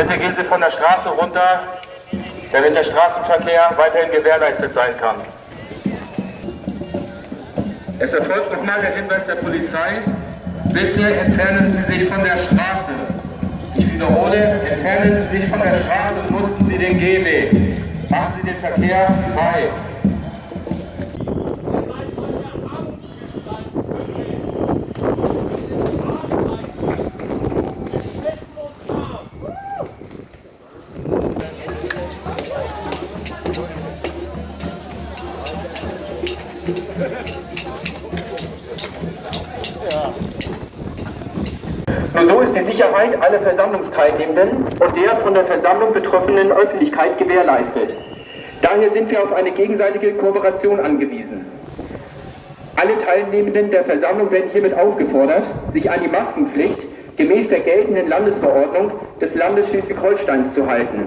Bitte gehen Sie von der Straße runter, damit der Straßenverkehr weiterhin gewährleistet sein kann. Es erfolgt nochmal der Hinweis der Polizei. Bitte entfernen Sie sich von der Straße. Ich wiederhole, entfernen Sie sich von der Straße und nutzen Sie den Gehweg. Machen Sie den Verkehr frei. Nur so ist die Sicherheit aller Versammlungsteilnehmenden und der von der Versammlung betroffenen Öffentlichkeit gewährleistet. Daher sind wir auf eine gegenseitige Kooperation angewiesen. Alle Teilnehmenden der Versammlung werden hiermit aufgefordert, sich an die Maskenpflicht gemäß der geltenden Landesverordnung des Landes Schleswig-Holsteins zu halten.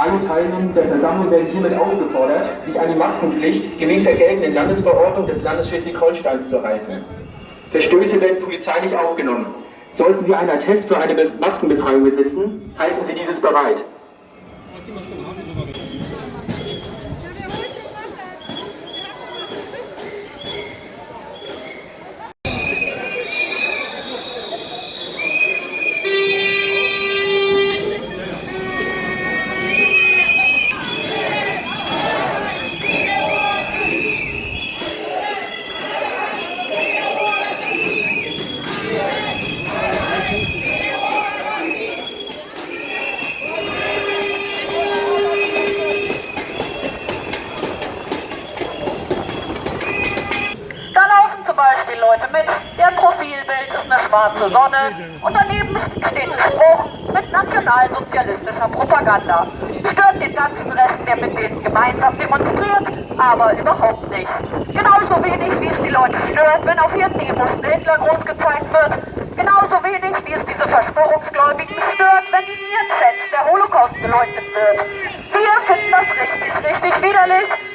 Alle Teilnehmenden der Versammlung werden hiermit aufgefordert, sich an die Maskenpflicht gemäß der geltenden Landesverordnung des Landes Schleswig-Holsteins zu halten. Verstöße werden polizeilich aufgenommen. Sollten Sie einen Attest für eine Maskenbefreiung besitzen, halten Sie dieses bereit. Schwarze Sonne und daneben steht ein Spruch mit nationalsozialistischer Propaganda. Stört den ganzen Rest, der mit denen gemeinsam demonstriert, aber überhaupt nicht. Genauso wenig, wie es die Leute stört, wenn auf ihren Demos Hitler groß gezeigt wird. Genauso wenig, wie es diese Verschwörungsgläubigen stört, wenn in ihren Chats der Holocaust geleugnet wird. Wir finden das richtig, richtig widerlich.